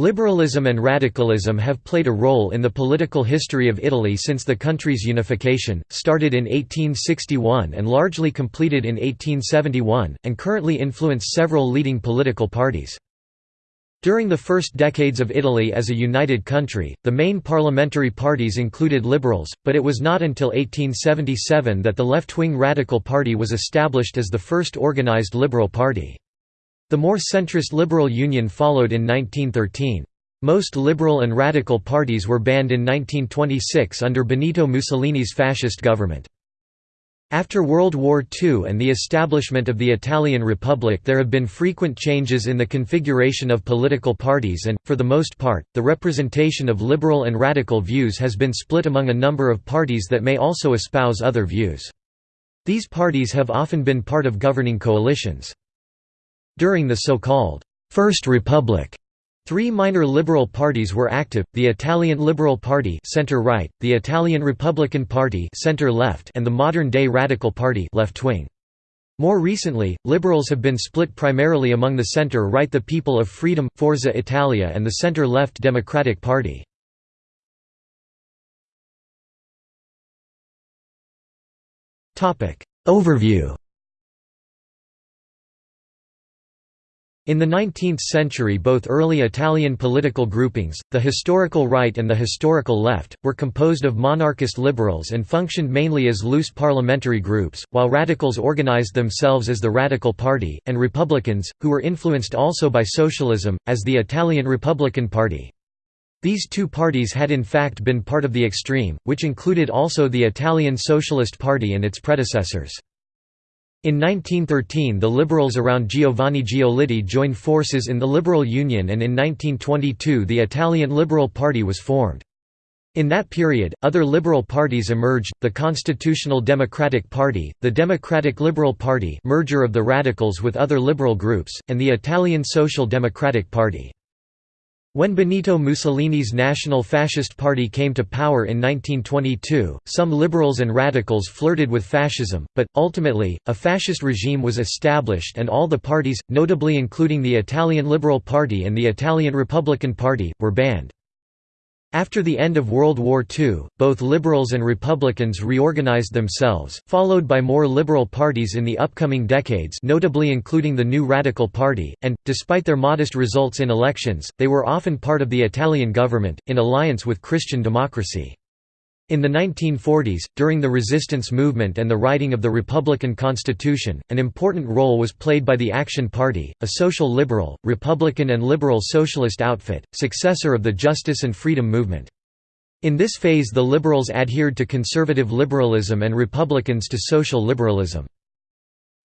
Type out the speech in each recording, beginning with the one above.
Liberalism and radicalism have played a role in the political history of Italy since the country's unification, started in 1861 and largely completed in 1871, and currently influence several leading political parties. During the first decades of Italy as a united country, the main parliamentary parties included liberals, but it was not until 1877 that the left-wing Radical Party was established as the first organized liberal party. The more centrist Liberal Union followed in 1913. Most liberal and radical parties were banned in 1926 under Benito Mussolini's fascist government. After World War II and the establishment of the Italian Republic there have been frequent changes in the configuration of political parties and, for the most part, the representation of liberal and radical views has been split among a number of parties that may also espouse other views. These parties have often been part of governing coalitions. During the so-called First Republic, Three minor liberal parties were active: the Italian Liberal Party (center-right), the Italian Republican Party (center-left), and the modern-day Radical Party (left-wing). More recently, liberals have been split primarily among the center-right the People of Freedom, Forza Italia and the center-left Democratic Party. Overview In the 19th century both early Italian political groupings, the historical right and the historical left, were composed of monarchist liberals and functioned mainly as loose parliamentary groups, while radicals organized themselves as the Radical Party, and republicans, who were influenced also by socialism, as the Italian Republican Party. These two parties had in fact been part of the extreme, which included also the Italian Socialist Party and its predecessors. In 1913 the liberals around Giovanni Giolitti joined forces in the Liberal Union and in 1922 the Italian Liberal Party was formed. In that period, other liberal parties emerged, the Constitutional Democratic Party, the Democratic Liberal Party merger of the radicals with other liberal groups, and the Italian Social Democratic Party. When Benito Mussolini's National Fascist Party came to power in 1922, some liberals and radicals flirted with fascism, but, ultimately, a fascist regime was established and all the parties, notably including the Italian Liberal Party and the Italian Republican Party, were banned. After the end of World War II, both liberals and Republicans reorganized themselves, followed by more liberal parties in the upcoming decades notably including the New Radical Party, and, despite their modest results in elections, they were often part of the Italian government, in alliance with Christian democracy. In the 1940s, during the resistance movement and the writing of the Republican Constitution, an important role was played by the Action Party, a social liberal, Republican and liberal socialist outfit, successor of the Justice and Freedom movement. In this phase the liberals adhered to conservative liberalism and Republicans to social liberalism.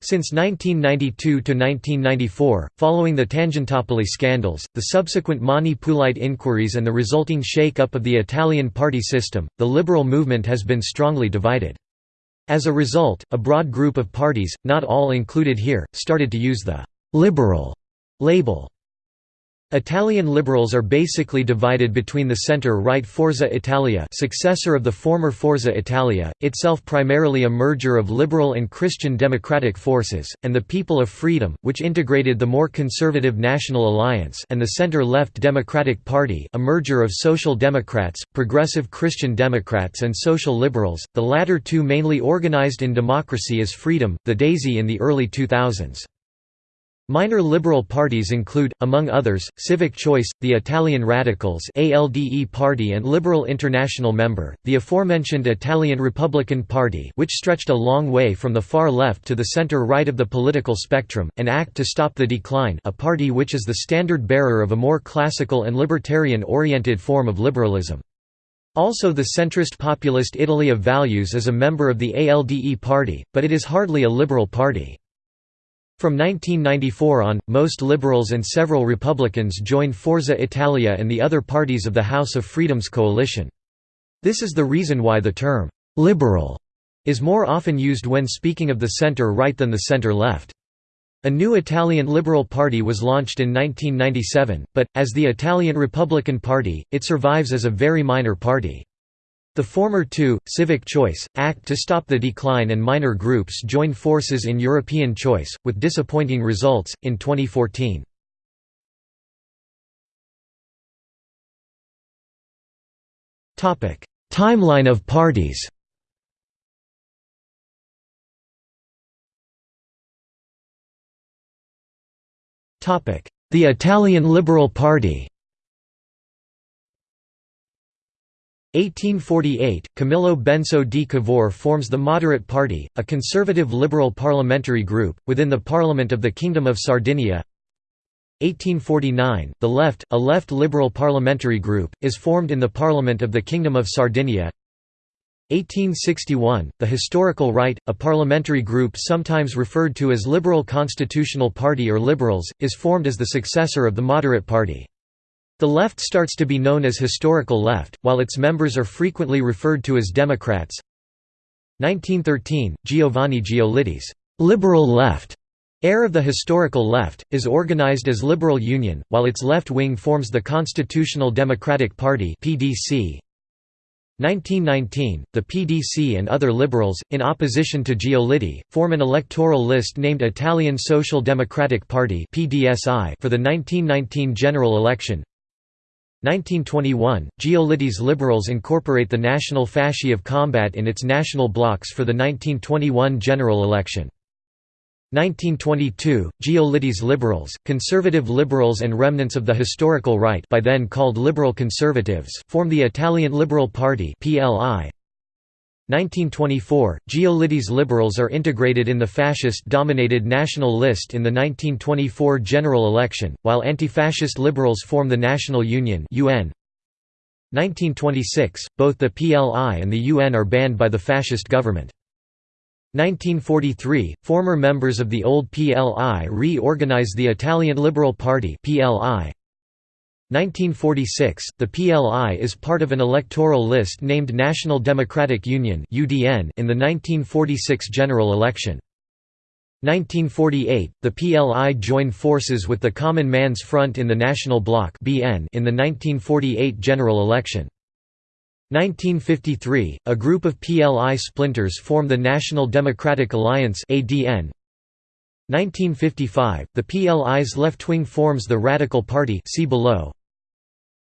Since 1992 to 1994, following the Tangentopoli scandals, the subsequent Mani Pulite inquiries and the resulting shake-up of the Italian party system, the liberal movement has been strongly divided. As a result, a broad group of parties, not all included here, started to use the «liberal» label. Italian liberals are basically divided between the center-right Forza Italia successor of the former Forza Italia, itself primarily a merger of liberal and Christian democratic forces, and the People of Freedom, which integrated the more conservative National Alliance and the center-left Democratic Party a merger of Social Democrats, Progressive Christian Democrats and Social Liberals, the latter two mainly organized in Democracy as Freedom, the Daisy in the early 2000s. Minor liberal parties include, among others, Civic Choice, the Italian Radicals ALDE Party and Liberal International member, the aforementioned Italian Republican Party which stretched a long way from the far left to the center-right of the political spectrum, and ACT to Stop the Decline a party which is the standard bearer of a more classical and libertarian-oriented form of liberalism. Also the centrist populist Italy of Values is a member of the ALDE party, but it is hardly a liberal party. From 1994 on, most liberals and several Republicans joined Forza Italia and the other parties of the House of Freedom's coalition. This is the reason why the term, "'liberal' is more often used when speaking of the center-right than the center-left. A new Italian Liberal Party was launched in 1997, but, as the Italian Republican Party, it survives as a very minor party. The former two, Civic Choice, Act to Stop the Decline and minor groups joined forces in European Choice, with disappointing results, in 2014. Timeline of parties The Italian Liberal Party 1848, Camillo Benso di Cavour forms the Moderate Party, a conservative liberal parliamentary group, within the Parliament of the Kingdom of Sardinia 1849, the Left, a left liberal parliamentary group, is formed in the Parliament of the Kingdom of Sardinia 1861, the Historical Right, a parliamentary group sometimes referred to as Liberal Constitutional Party or Liberals, is formed as the successor of the Moderate Party. The left starts to be known as historical left, while its members are frequently referred to as Democrats. 1913, Giovanni Giolitti's «liberal left» heir of the historical left, is organized as Liberal Union, while its left wing forms the Constitutional Democratic Party (PDC). 1919, the PDC and other liberals, in opposition to Giolitti, form an electoral list named Italian Social Democratic Party for the 1919 general election. 1921, Giolitti's Liberals incorporate the National Fasci of Combat in its national blocks for the 1921 general election. 1922, Giolitti's Liberals, conservative liberals and remnants of the historical right by then called Liberal Conservatives form the Italian Liberal Party PLI. 1924, Giolitti's Liberals are integrated in the fascist-dominated National List in the 1924 general election, while anti-fascist liberals form the National Union UN. 1926, both the PLI and the UN are banned by the fascist government. 1943, former members of the old PLI re-organize the Italian Liberal Party PLI. 1946, the PLI is part of an electoral list named National Democratic Union in the 1946 general election. 1948, the PLI joined forces with the Common Man's Front in the National Bloc in the 1948 general election. 1953, a group of PLI splinters form the National Democratic Alliance 1955, the PLI's left wing forms the Radical Party see below.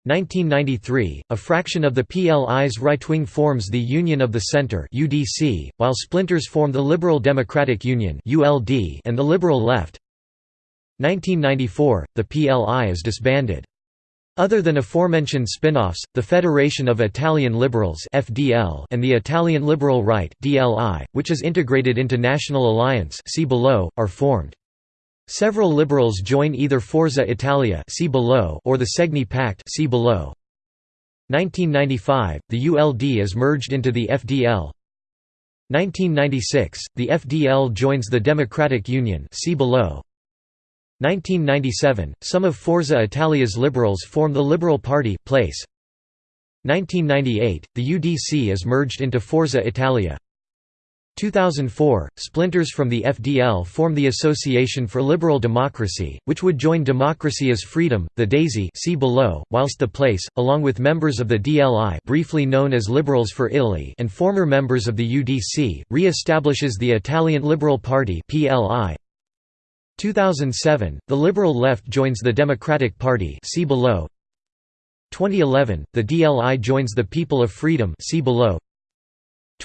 1993, a fraction of the PLI's right wing forms the Union of the Centre (UDC), while splinters form the Liberal Democratic Union (ULD) and the Liberal Left. 1994, the PLI is disbanded. Other than aforementioned spin-offs, the Federation of Italian Liberals (FDL) and the Italian Liberal Right (DLI), which is integrated into National Alliance (see below), are formed. Several liberals join either Forza Italia (see below) or the Segni Pact (see below). 1995, the ULD is merged into the FDL. 1996, the FDL joins the Democratic Union (see below). 1997, some of Forza Italia's liberals form the Liberal Party place. 1998, the UDC is merged into Forza Italia. 2004, splinters from the FDL form the Association for Liberal Democracy, which would join Democracy as Freedom, the DAISY see below, whilst the place, along with members of the DLI briefly known as Liberals for Italy and former members of the UDC, re-establishes the Italian Liberal Party PLI. 2007, the Liberal Left joins the Democratic Party see below. 2011, the DLI joins the People of Freedom see below.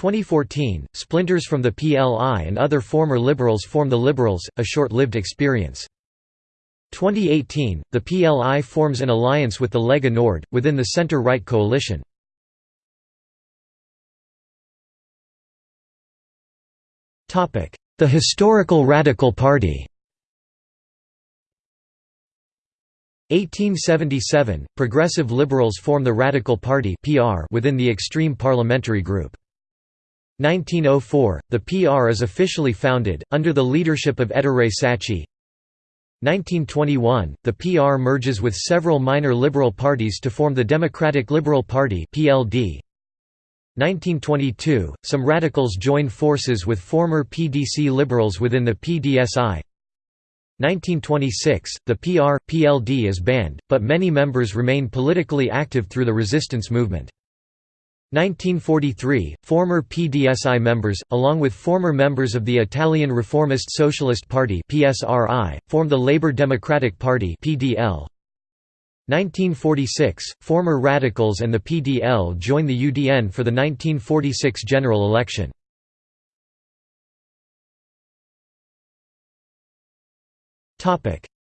2014, splinters from the PLI and other former Liberals form the Liberals, a short-lived experience. 2018, the PLI forms an alliance with the Lega Nord, within the centre-right coalition. The Historical Radical Party 1877, Progressive Liberals form the Radical Party within the extreme parliamentary group. 1904, the PR is officially founded, under the leadership of Ettore Sacchi. 1921, the PR merges with several minor liberal parties to form the Democratic Liberal Party PLD. 1922, some radicals join forces with former PDC liberals within the PDSI. 1926, the PR, PLD is banned, but many members remain politically active through the resistance movement. 1943, former PDSI members, along with former members of the Italian Reformist Socialist Party PSRI, formed the Labour Democratic Party PDL. 1946 – Former Radicals and the PDL join the UDN for the 1946 general election.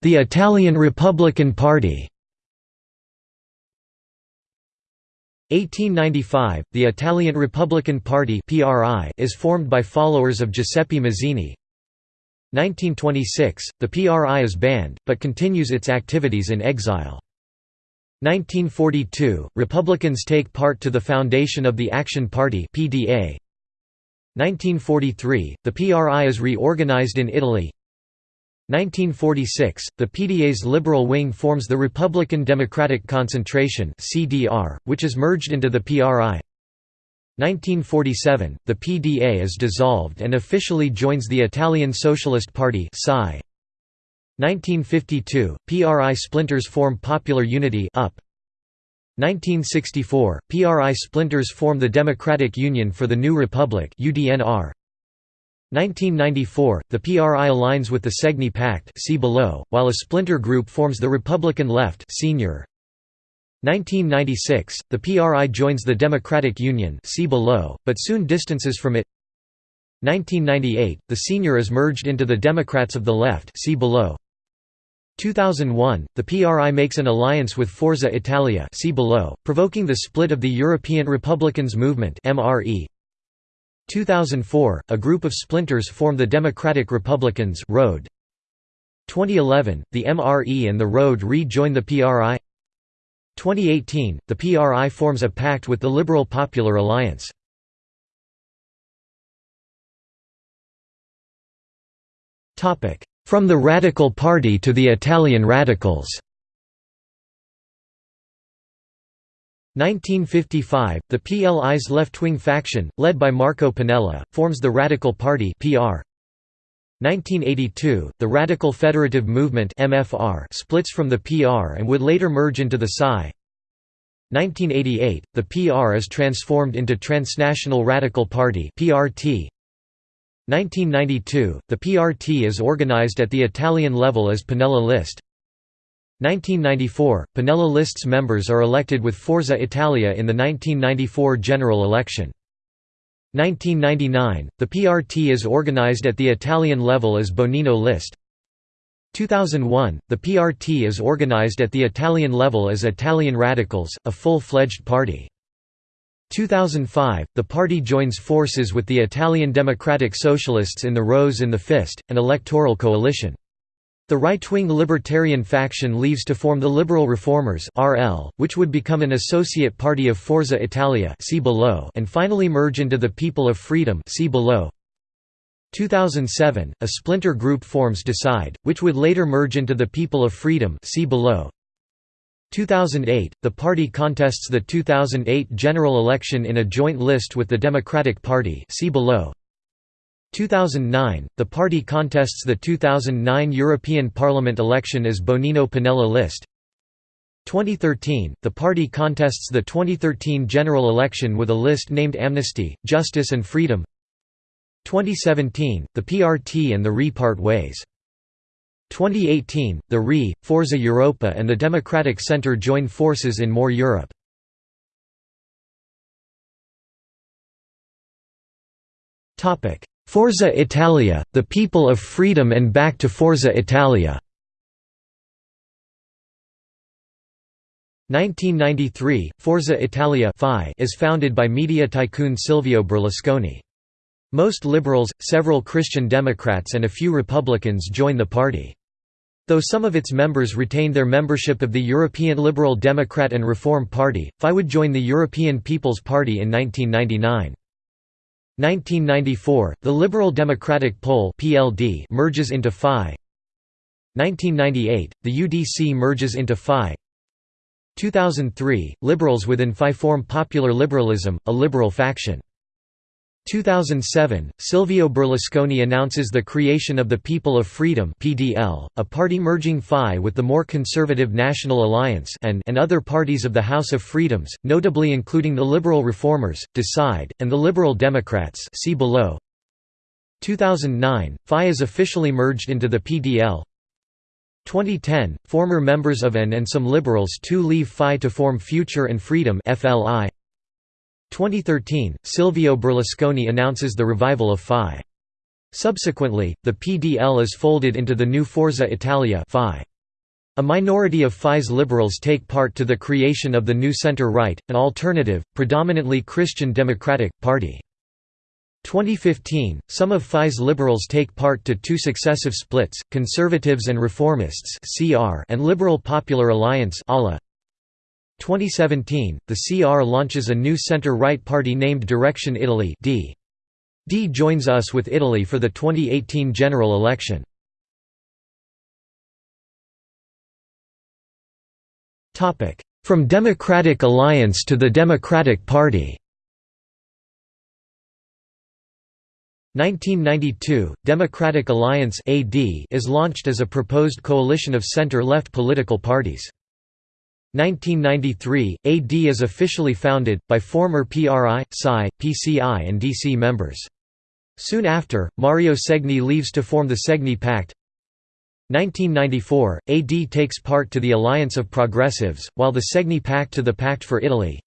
The Italian Republican Party 1895, the Italian Republican Party is formed by followers of Giuseppe Mazzini. 1926, the PRI is banned, but continues its activities in exile. 1942, Republicans take part to the foundation of the Action Party 1943, the PRI is reorganized in Italy 1946, the PDA's liberal wing forms the Republican Democratic Concentration (CDR), which is merged into the PRI. 1947, the PDA is dissolved and officially joins the Italian Socialist Party (SI). 1952, PRI splinters form Popular Unity (UP). 1964, PRI splinters form the Democratic Union for the New Republic (UDNR). 1994, the PRI aligns with the Segni Pact see below, while a splinter group forms the Republican Left senior. 1996, the PRI joins the Democratic Union see below, but soon distances from it 1998, the senior is merged into the Democrats of the Left see below. 2001, the PRI makes an alliance with Forza Italia see below, provoking the split of the European Republicans Movement MRE. 2004, a group of splinters form the Democratic Republicans Road. 2011, the MRE and the Road re-join the PRI 2018, the PRI forms a pact with the Liberal Popular Alliance. From the Radical Party to the Italian Radicals 1955, the PLI's left-wing faction, led by Marco Pannella, forms the Radical Party (PR). 1982, the Radical Federative Movement (MFR) splits from the PR and would later merge into the PSI. 1988, the PR is transformed into Transnational Radical Party (PRT). 1992, the PRT is organized at the Italian level as Pannella List. 1994, Pannella List's members are elected with Forza Italia in the 1994 general election. 1999, the PRT is organized at the Italian level as Bonino List. 2001, the PRT is organized at the Italian level as Italian Radicals, a full-fledged party. 2005, the party joins forces with the Italian Democratic Socialists in the Rose in the Fist, an electoral coalition. The right-wing libertarian faction leaves to form the Liberal Reformers (RL), which would become an associate party of Forza Italia (see below) and finally merge into the People of Freedom (see below). 2007, a splinter group forms Decide, which would later merge into the People of Freedom see below. 2008, the party contests the 2008 general election in a joint list with the Democratic Party see below. 2009, the party contests the 2009 European Parliament election as Bonino Pannella list. 2013, the party contests the 2013 general election with a list named Amnesty, Justice and Freedom. 2017, the PRT and the RE part ways. 2018, the RE, Forza Europa and the Democratic Centre join forces in More Europe. Forza Italia, the people of freedom and back to Forza Italia 1993, Forza Italia is founded by media tycoon Silvio Berlusconi. Most liberals, several Christian Democrats and a few Republicans join the party. Though some of its members retain their membership of the European Liberal Democrat and Reform Party, FI would join the European People's Party in 1999. 1994, the Liberal Democratic Pole (PLD) merges into FI. 1998, the UDC merges into FI. 2003, liberals within FI form Popular Liberalism, a liberal faction. 2007, Silvio Berlusconi announces the creation of the People of Freedom (PDL), a party merging FI with the more conservative National Alliance and, and other parties of the House of Freedoms, notably including the Liberal Reformers, Decide, and the Liberal Democrats. See below. 2009, FI is officially merged into the PDL. 2010, former members of AN and some liberals too leave FI to form Future and Freedom FLI. 2013, Silvio Berlusconi announces the revival of FI. Subsequently, the PDL is folded into the new Forza Italia FI. A minority of FI's liberals take part to the creation of the new center-right, an alternative, predominantly Christian Democratic, party. 2015, some of FI's liberals take part to two successive splits, Conservatives and Reformists and Liberal Popular Alliance 2017, the CR launches a new center-right party named Direction Italy D. D joins Us with Italy for the 2018 general election. From Democratic Alliance to the Democratic Party 1992, Democratic Alliance AD is launched as a proposed coalition of center-left political parties. 1993, AD is officially founded, by former PRI, PSI, PCI and DC members. Soon after, Mario Segni leaves to form the Segni Pact. 1994, AD takes part to the Alliance of Progressives, while the Segni Pact to the Pact for Italy.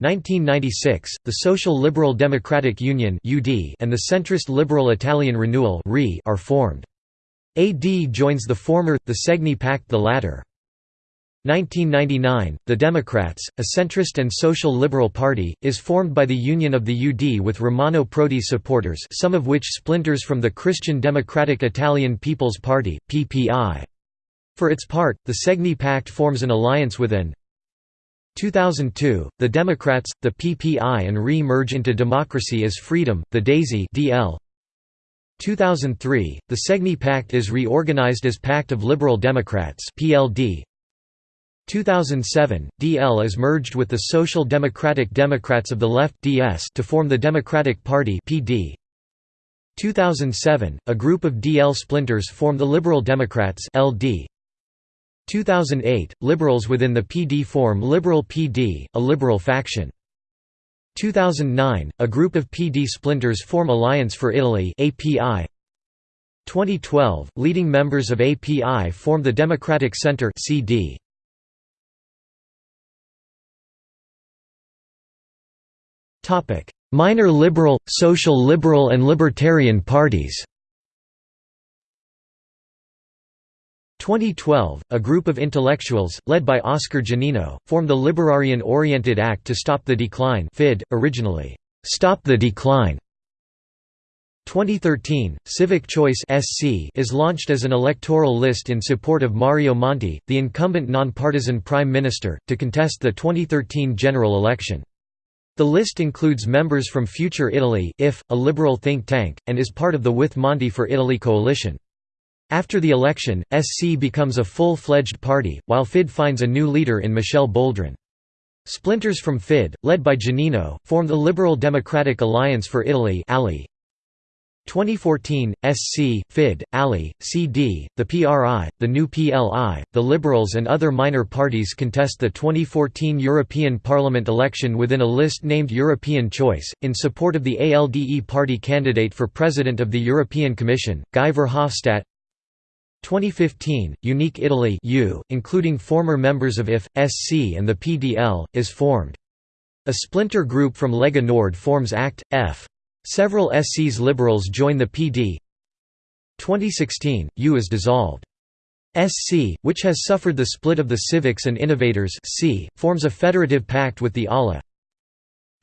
1996, the Social Liberal Democratic Union and the centrist Liberal Italian Renewal are formed. AD joins the former, the Segni Pact the latter. 1999, the Democrats, a centrist and social liberal party, is formed by the union of the UD with Romano Prodi supporters some of which splinters from the Christian Democratic Italian People's Party, PPI. For its part, the Segni Pact forms an alliance with an 2002, the Democrats, the PPI and RE merge into Democracy as Freedom, the DAISY DL. 2003, the Segni Pact is reorganized as Pact of Liberal Democrats PLD. 2007, DL is merged with the Social Democratic Democrats of the Left DS to form the Democratic Party PD. 2007, a group of DL splinters form the Liberal Democrats LD. 2008, liberals within the PD form Liberal PD, a liberal faction. 2009, a group of PD splinters form Alliance for Italy API. 2012, leading members of API form the Democratic Center CD. Minor liberal, social liberal and libertarian parties. 2012, a group of intellectuals, led by Oscar Giannino, formed the Libertarian Oriented Act to Stop the Decline FID, originally, "'Stop the Decline' 2013, Civic Choice SC is launched as an electoral list in support of Mario Monti, the incumbent nonpartisan prime minister, to contest the 2013 general election. The list includes members from Future Italy IF, a liberal think tank, and is part of the With Monti for Italy coalition. After the election, SC becomes a full-fledged party, while FID finds a new leader in Michel Boldrin. Splinters from FID, led by Giannino, form the Liberal Democratic Alliance for Italy 2014, SC, FID, ALI, CD, the PRI, the new PLI, the Liberals and other minor parties contest the 2014 European Parliament election within a list named European Choice, in support of the ALDE party candidate for President of the European Commission, Guy Verhofstadt 2015, Unique Italy U, including former members of IF, SC and the PDL, is formed. A splinter group from Lega Nord forms ACT, F. Several SC's liberals join the PD. 2016, U is dissolved. SC, which has suffered the split of the Civics and Innovators C, forms a federative pact with the ALA.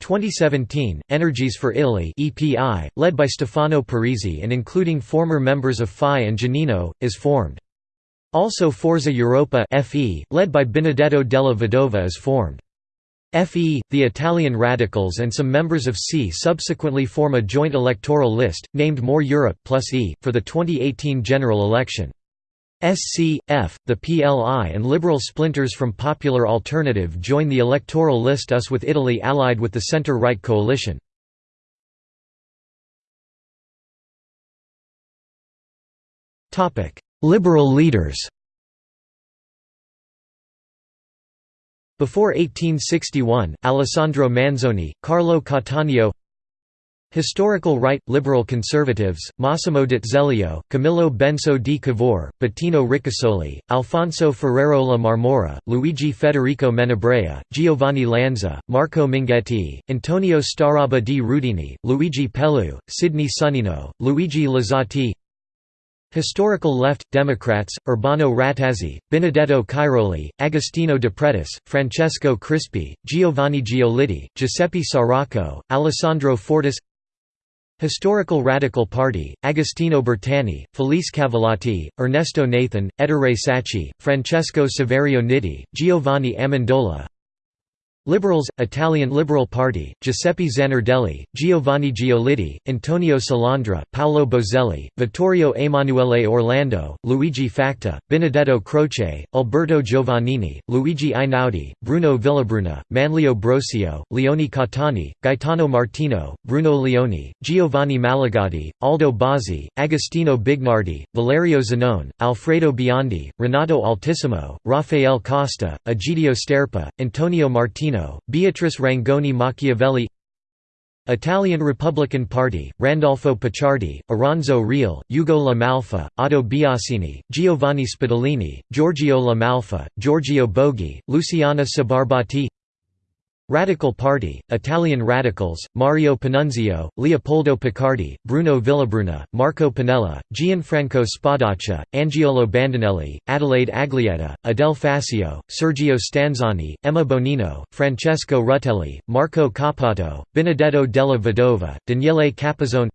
2017, Energies for Italy EPI, led by Stefano Parisi and including former members of FI and Giannino, is formed. Also Forza Europa FE, led by Benedetto della Vedova is formed. FE, the Italian Radicals and some members of C subsequently form a joint electoral list, named More Europe plus E, for the 2018 general election. SC, F, the PLI and liberal splinters from Popular Alternative join the electoral list US with Italy allied with the centre-right coalition. Liberal leaders Before 1861, Alessandro Manzoni, Carlo Cattaneo Historical Right – Liberal Conservatives, Massimo D'Azeglio, Camillo Benso di Cavour, Bettino Ricasoli, Alfonso Ferrero La Marmora, Luigi Federico Menabrea, Giovanni Lanza, Marco Minghetti, Antonio Starabba di Rudini, Luigi Pelloux, Sidney Sonnino, Luigi Luzzatti Historical Left – Democrats, Urbano Rattazzi, Benedetto Cairoli, Agostino De Pretis, Francesco Crispi, Giovanni Giolitti, Giuseppe Saracco, Alessandro Fortis Historical Radical Party, Agostino Bertani, Felice Cavallotti, Ernesto Nathan, Ettore Sacchi, Francesco Saverio Nitti, Giovanni Amendola Liberals, Italian Liberal Party, Giuseppe Zanardelli, Giovanni Giolitti, Antonio Salandra, Paolo Boselli, Vittorio Emanuele Orlando, Luigi Facta, Benedetto Croce, Alberto Giovannini, Luigi Einaudi, Bruno Villabruna, Manlio Brosio, Leone Cattani, Gaetano Martino, Bruno Leoni, Giovanni Malagodi, Aldo Bozzi, Agostino Bignardi, Valerio Zanone, Alfredo Biondi, Renato Altissimo, Rafael Costa, Egidio Sterpa, Antonio Martino Beatrice Rangoni Machiavelli Italian Republican Party, Randolfo Pacciardi, Oronzo Reale, Ugo La Malfa, Oddo Biasini, Giovanni Spadolini, Giorgio La Malfa, Giorgio Bogi, Luciana Sbarbati Radical Party, Italian Radicals, Mario Panunzio, Leopoldo Piccardi, Bruno Villabruna, Marco Pannella, Gianfranco Spadaccia, Angiolo Bandinelli, Adelaide Aglietta, Adele Faccio, Sergio Stanzani, Emma Bonino, Francesco Rutelli, Marco Cappato, Benedetto della Vedova, Daniele Capezzone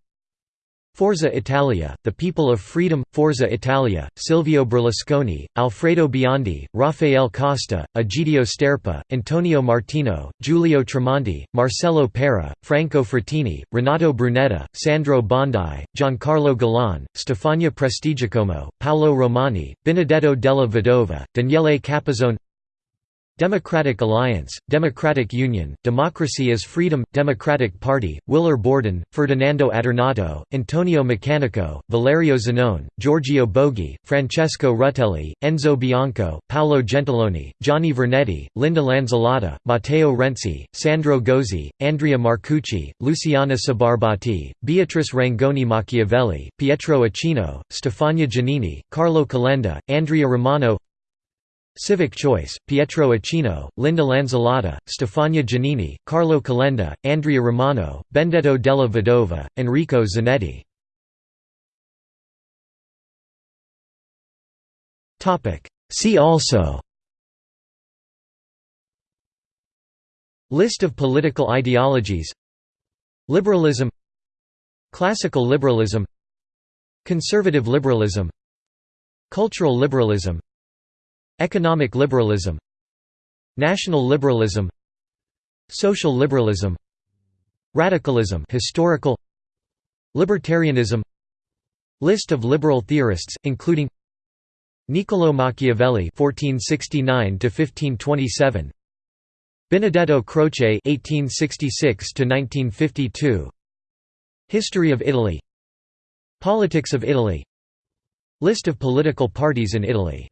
Forza Italia, The People of Freedom, Forza Italia, Silvio Berlusconi, Alfredo Biondi, Rafael Costa, Egidio Sterpa, Antonio Martino, Giulio Tremonti, Marcello Pera, Franco Frattini, Renato Brunetta, Sandro Bondi, Giancarlo Galan, Stefania Prestigiacomo, Paolo Romani, Benedetto della Vedova, Daniele Capezzone Democratic Alliance, Democratic Union, Democracy is Freedom, Democratic Party, Willer Bordon, Ferdinando Adornato, Antonio Meccanico, Valerio Zanone, Giorgio Bogi, Francesco Rutelli, Enzo Bianco, Paolo Gentiloni, Gianni Vernetti, Linda Lanzillotta, Matteo Renzi, Sandro Gozi, Andrea Marcucci, Luciana Sbarbati, Beatrice Rangoni Machiavelli, Pietro Ichino, Stefania Giannini, Carlo Calenda, Andrea Romano Civic Choice, Pietro Ichino, Linda Lanzillotta, Stefania Giannini, Carlo Calenda, Andrea Romano, Benedetto della Vedova, Enrico Zanetti. See also List of political ideologies Liberalism Classical liberalism Conservative liberalism Cultural liberalism Economic liberalism National liberalism Social liberalism Radicalism historical Libertarianism List of liberal theorists including Niccolò Machiavelli 1469 to 1527 Benedetto Croce 1866 to 1952 History of Italy Politics of Italy List of political parties in Italy